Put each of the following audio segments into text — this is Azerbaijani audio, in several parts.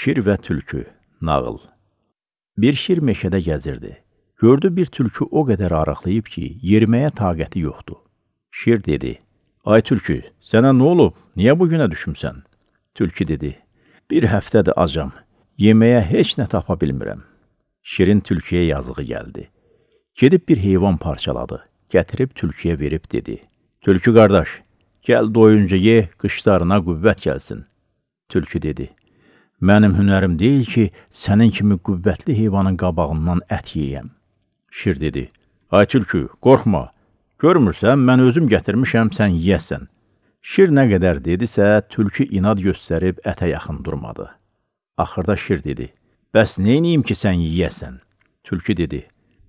Şir və tülkü, nağıl. Bir şir meşədə gəzirdi. Gördü bir tülkü o qədər arıqlayıb ki, yeriməyə taqəti yoxdur. Şir dedi, ay tülkü, sənə nə olub, niyə bu günə düşümsən? Tülkü dedi, bir həftədir acam, yeməyə heç nə tapa bilmirəm. Şirin tülküyə yazığı gəldi. Gedib bir heyvan parçaladı, gətirib tülküyə verib dedi, Tülkü qardaş, gəl doyunca ye, qışlarına qüvvət gəlsin. Tülkü dedi, Mənim hünərim deyil ki, sənin kimi qüvvətli heyvanın qabağından ət yeyəm. Şir dedi, Ay tülkü, qorxma, görmürsən, mən özüm gətirmişəm, sən yiyəsən. Şir nə qədər dedisə, tülkü inad göstərib ətə yaxın durmadı. Axırda şir dedi, bəs neyniyim ki, sən yiyəsən? Tülkü dedi,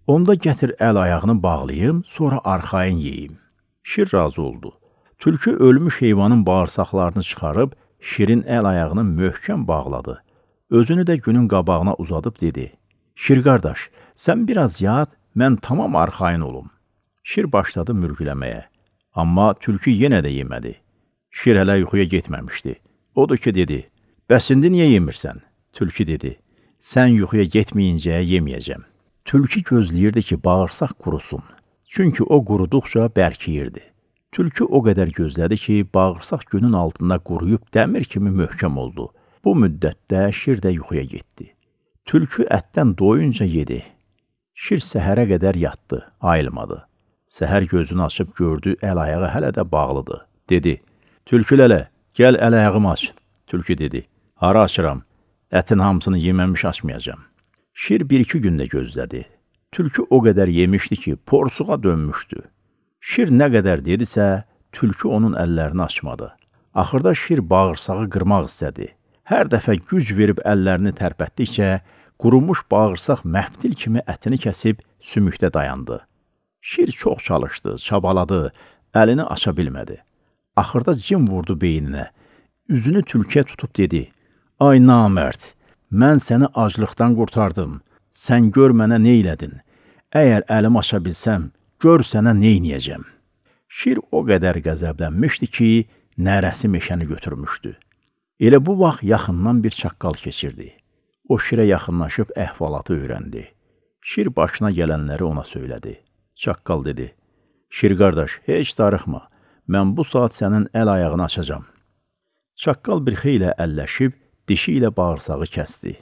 onda gətir əl ayağını bağlayım, sonra arxayın yeyim. Şir razı oldu. Tülkü ölmüş heyvanın bağırsaqlarını çıxarıb, Şirin əl ayağını möhkəm bağladı. Özünü də günün qabağına uzadıb dedi, Şir qardaş, sən biraz yat, mən tamam arxayın olum. Şir başladı mürgüləməyə, amma tülkü yenə də yemədi. Şir hələ yuxuya getməmişdi. Odur ki, dedi, bəs indi niyə yemirsən? Tülkü dedi, sən yuxuya getməyincə yeməyəcəm. Tülkü gözləyirdi ki, bağırsaq qurusun. Çünki o quruduqca bərkiyirdi. Tülkü o qədər gözlədi ki, bağırsaq günün altında quruyub dəmir kimi möhkəm oldu. Bu müddətdə şir də yuxuya getdi. Tülkü ətdən doyunca yedi. Şir səhərə qədər yatdı, ayılmadı. Səhər gözünü açıb gördü, əl-ayağı hələ də bağlıdır. Dedi, Tülkü lələ, gəl əl-ayağımı aç. Tülkü dedi, hara açıram, ətin hamısını yeməmiş açmayacam. Şir bir-iki gündə gözlədi. Tülkü o qədər yemişdi ki, porsuğa dönmüşdü. Şir nə qədər dedisə, tülkü onun əllərini açmadı. Axırda şir bağırsağı qırmaq istədi. Hər dəfə güc verib əllərini tərpətdikcə, qurumuş bağırsaq məftil kimi ətini kəsib sümükdə dayandı. Şir çox çalışdı, çabaladı, əlini aça bilmədi. Axırda cim vurdu beyninə. Üzünü tülküyə tutub dedi, Ay namərd, mən səni aclıqdan qurtardım. Sən gör mənə neylədin. Əgər əlim aça bilsəm, gör sənə neyniyəcəm. Şir o qədər qəzəblənmişdi ki, nərəsi meşəni götürmüşdü. Elə bu vaxt yaxından bir çaqqal keçirdi. O şirə yaxınlaşıb əhvalatı öyrəndi. Şir başına gələnləri ona söylədi. Çaqqal dedi, Şir qardaş, heç darıxma, mən bu saat sənin əl ayağını açacam. Çaqqal bir xeylə əlləşib, dişi ilə bağırsağı kəsdi.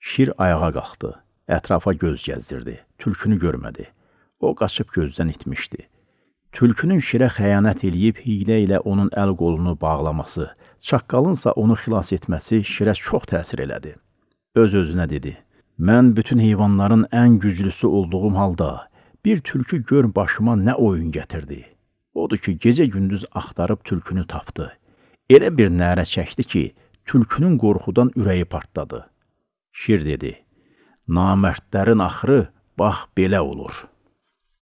Şir ayağa qalxdı, ətrafa göz gəzdirdi, tülkünü görmədi. O qaçıb gözdən itmişdi. Tülkünün şirə xəyanət eləyib hiylə ilə onun əl qolunu bağlaması, çaqqalınsa onu xilas etməsi şirə çox təsir elədi. Öz-özünə dedi, mən bütün heyvanların ən güclüsü olduğum halda bir tülkü gör başıma nə oyun gətirdi. Odur ki, gecə-gündüz axtarıb tülkünü tapdı. Elə bir nərə çəkdi ki, tülkünün qorxudan ürəyi partladı. Şir dedi, namərdlərin axırı bax belə olur.''